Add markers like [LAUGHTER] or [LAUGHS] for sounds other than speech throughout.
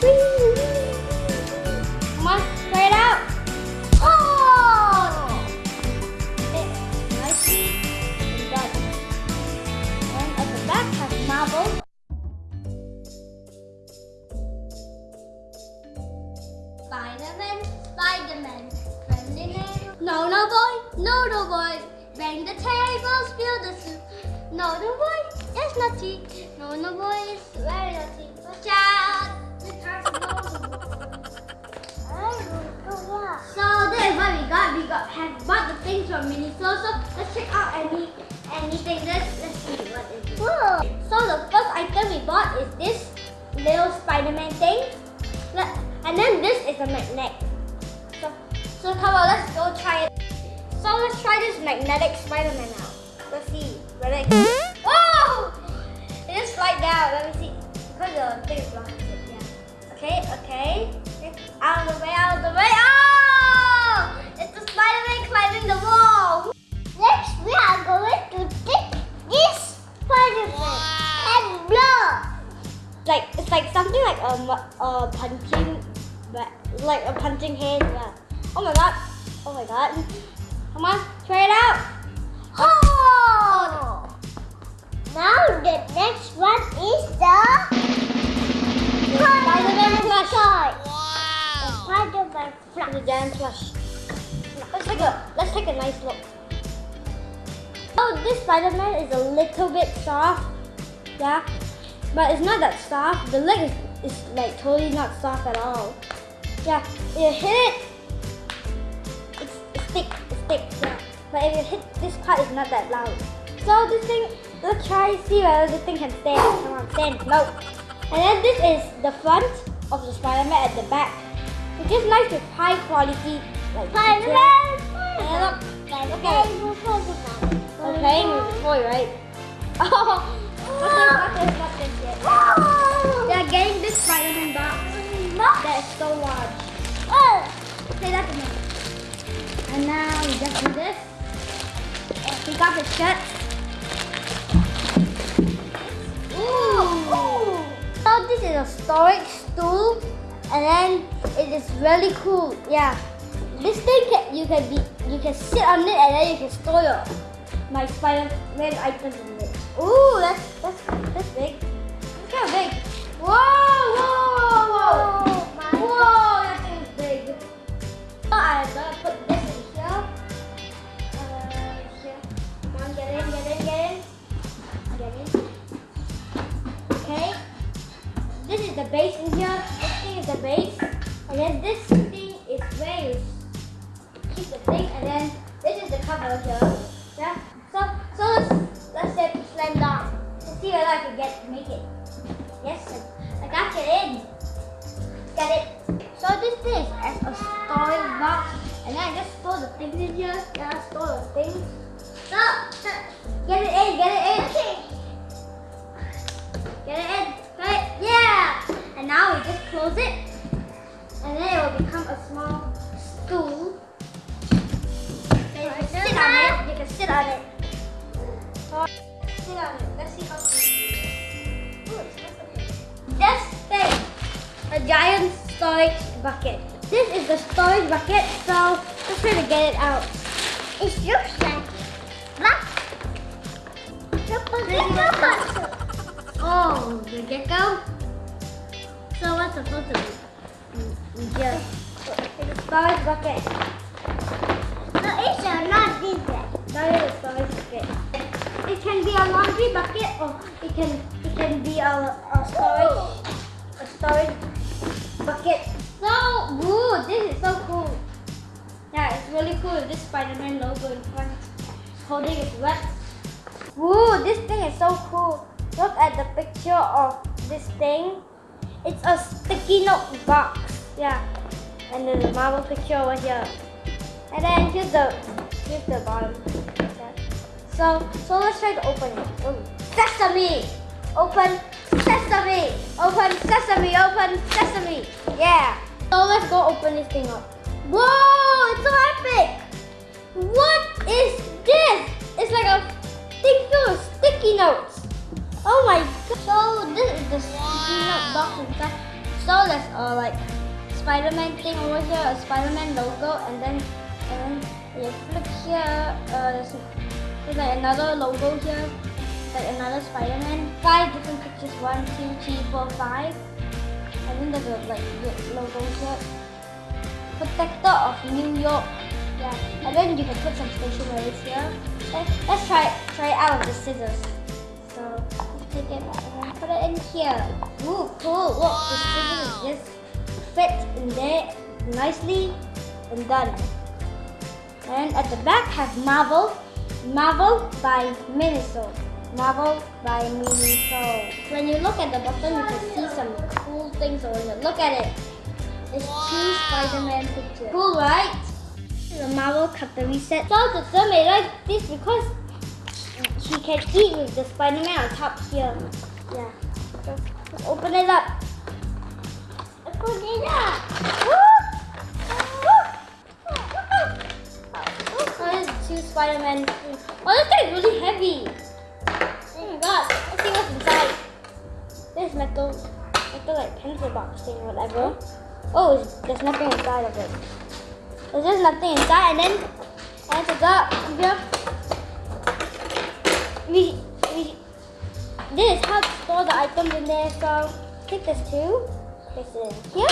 Come on, try it out. Oh! And at the back has neighbor. No, no boy, no, no boy. Bang the table, spill the soup. No, no boy, it's naughty. No, no boy, it's very naughty. Watch out! So this is what we got. We got have bought the things from Miniso. So let's check out any anything. Let's let's see what is it. Whoa. So the first item we bought is this little Spider-Man thing. And then this is a magnet. So so come on, let's go try it. So let's try this magnetic Spider-Man out. Let's see whether it. Whoa! It just slide down. Let me see. Because the thing blocks it. Okay. Okay. Out of the way. Out of the way. Oh! It's the Spider-Man climbing the wall. Next, we are going to take this Spider-Man and blow. Like it's like something like a a punching, like a punching hand. The giant plush. Let's take a let's take a nice look. Oh, this Spider-Man is a little bit soft. Yeah. But it's not that soft. The leg is, is like totally not soft at all. Yeah. if You hit it. It's, it's thick. It's thick. Yeah. But if you hit this part, it's not that loud. So this thing, let's try see whether this thing can stand. Come on, stand. No. And then this is the front of the Spider-Man at the back. Which is nice with high quality like Spider-Man. Yeah, look. Spider-Man. Spider-Man. We're playing with the toy, right? [LAUGHS] Oh, [LAUGHS] not this, not this, not this! They're getting this Spider-Man box that is so large. Oh! Okay, that's enough. And now we just do this. We got the shirt. Ooh. So this is a storage stool, and then it is really cool. Yeah, this thing can, you can be you can sit on it, and then you can store your my Spider-Man items in it. Ooh, that's that's that's big. It's kind of big. Whoa, whoa, whoa, Oh, whoa! That thing is big. So I'm gonna put this in here. Uh, here. Come on, get in, get in, get in. Get in. Okay. This is the base in here. Base. And then this thing is where you keep the thing. And then this is the cover here. Yeah. So so let's let's say slam down. Let's see whether I can get make it. Yes, I got it in. Get it. So this thing is as a storage box. And then I just store the things in here. Yeah, store the things. So, get it in, get it in. Okay. Get it in. Right? Yeah. And now we just close it. And then it will become a small stool. So you can sit on it. You can sit on it. Sit on it. Let's see how Ooh, it's nice up. This thing. A giant storage bucket. This is the storage bucket. So let's try to get it out. It looks like black. Look at the bottom. Oh, the gecko. So what's supposed to be? Just it's a storage bucket. No, it's a not different. That is a storage bucket. It can be a laundry bucket or it can it can be a, a storage a storage bucket. So woo, this is so cool. Yeah, it's really cool. This Spider-Man logo in front, holding his web. Woo, this thing is so cool. Look at the picture of this thing. It's a sticky note box. Yeah. And there's a Marvel picture over here. And then here's the here's the bottom. So so let's try to open it. Oh. Sesame! Open sesame! Open sesame! Open sesame! Yeah. So let's go open this thing up. Whoa! It's so epic! What is this? It's like a thing filled with sticky notes. Oh my god. So this is the sticky note box inside. So there's a like Spider-Man thing over here, a Spider-Man logo, and then and then you flip here. Uh, there's, there's like another logo here, like another Spider-Man. Five different pictures. One, two, three, four, five. And then there's a like logo here. Protector of New York. Yeah. And then you can put some stationery here. Let's try try it out with the scissors. So take it and put it in here. Ooh, cool. Look, the scissors just fit in there nicely and done. And at the back have Marvel. Marvel by Miniso. Marvel by Miniso. When you look at the bottom, you can see some cool things over here. Look at it. It's two Spider-Man pictures. Cool, right? The Marvel cutlery set. So the son made like this because she can eat with the Spider-Man on top here. Yeah. Let's open it up. Spider-Man. Oh, this thing is really heavy. Oh my god. Let's see what's inside. This metal, metal like pencil box thing, whatever. Oh, there's nothing inside of it. There's just nothing inside, and then, and go here, we, we, this is how to store the items in there. So take this too, place it in here,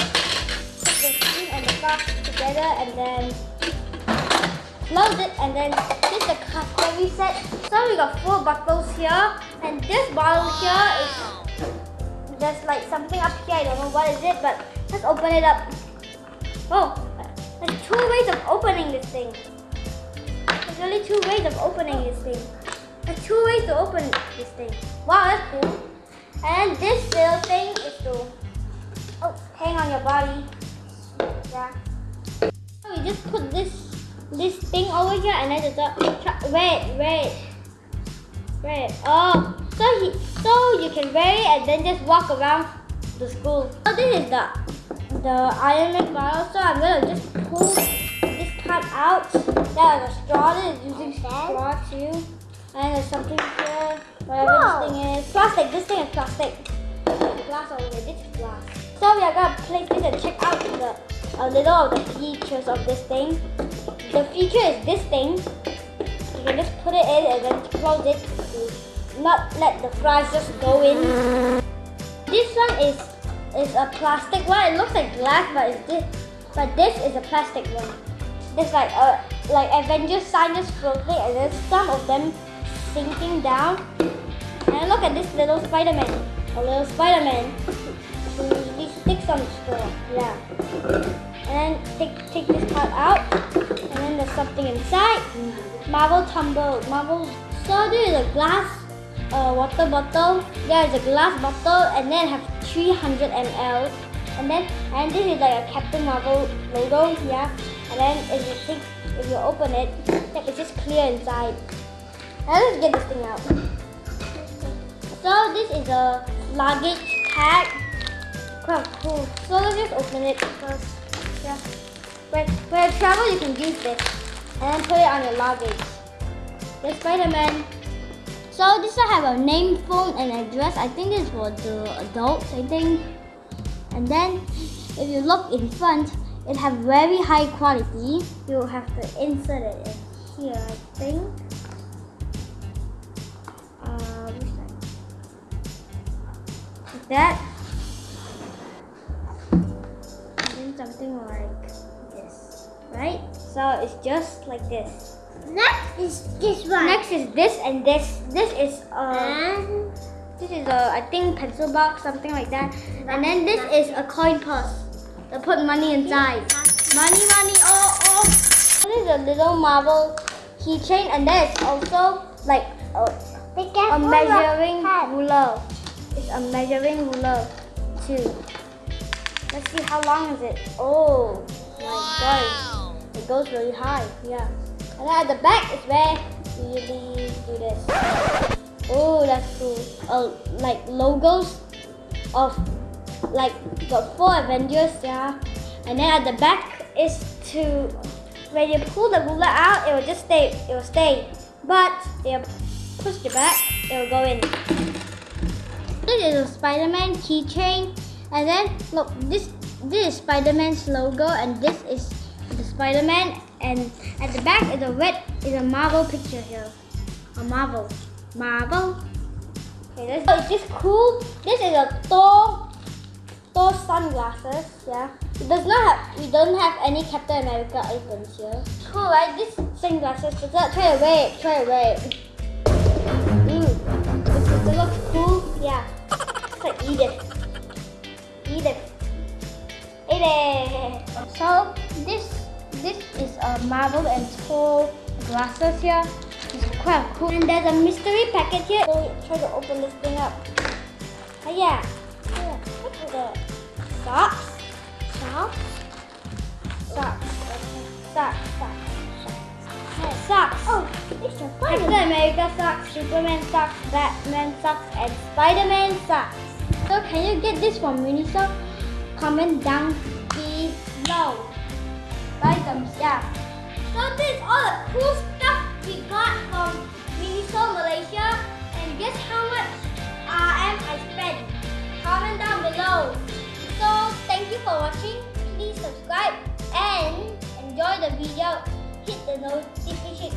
put the spoon and the fork together, and then close it, and then this is the cutlery set. So we got four bottles here, and this bottle here is there's like something up here. I don't know what is it, but let's open it up. Oh, there's two ways of opening this thing. There's only two ways of opening this thing. There's two ways to open this thing. Wow, that's cool. And this little thing is to hang on your body. Yeah. So we just put this this thing over here and then just uh, wait, wait. Wait. Oh, so he so you can wear it and then just walk around the school. So this is the the Iron Man bottle. So I'm gonna just pull this part out. There's a straw. This is using straw too. And there's something here. Whatever Wow. this thing is. Plastic. This thing is plastic. Glass over here. This is glass. So we are gonna place this and check out the a little of the features of this thing. The feature is this thing. You can just put it in and then close it to not let the fries just go in. This one is is a plastic one. It looks like glass, but it's this. But this is a plastic one. There's like a like Avengers sign just floating, and there's some of them sinking down. And look at this little Spider-Man. A little Spider-Man. These sticks on the straw. Yeah. And then take take this part out. And then there's something inside. Marvel tumble. Marvel. So this is a glass uh, water bottle. There is a glass bottle, and then have 300 ml. And then and this is like a Captain Marvel logo. Yeah. And then if you take if you open it, it's just clear inside. Now let's get this thing out. So this is a luggage tag. Cool. So let's just open it first. Yeah. When, when you travel, you can use this and then put it on your luggage. The Spider-Man. So this one have a name, phone, and address. I think it's for the adults. I think. And then if you look in front, it have very high quality. You'll have to insert it in here. I think. Uh? Like that. Something like this, right? So it's just like this. Next is this one. Next is this and this. This is uh, And this is a I think pencil box, something like that. And then this is a coin purse. To put money inside. Money, money, oh, oh. This is a little Marvel keychain, and then it's also like a, a measuring ruler. It's a measuring ruler too. Let's see how long is it. Oh my god, it goes really high. Yeah. And then at the back is where you do this. Oh, that's cool. Uh, like logos of like the four Avengers, yeah. And then at the back is to when you pull the ruler out, it will just stay. It will stay. But if you push it back, it will go in. This is a Spider-Man keychain. And then look, this this is Spider-Man's logo, and this is the Spider-Man, and at the back is a red is a Marvel picture here, a Marvel, Marvel. Okay, this so it's just cool. This is a Thor Thor sunglasses. Yeah, it does not have we don't have any Captain America icons here. Cool, right? This sunglasses. Does that try away? Try away. Ooh, does it look cool? Yeah. It's like. Edith. A Marvel and Thor glasses here. It's quite cool. And there's a mystery packet here. So try to open this thing up. Oh yeah. Yeah. Look at the socks. Socks. Socks. Socks. Socks. Socks. Oh, it's a Captain. America socks, Superman socks, Batman socks, and Spider-Man socks. So can you get this from Miniso? Comment down below. Like them, yeah. So this is all the cool stuff we got from Miniso Malaysia. And guess how much RM I spent? Comment down below. So thank you for watching. Please subscribe and enjoy the video. Hit the notification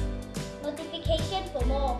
notification for more.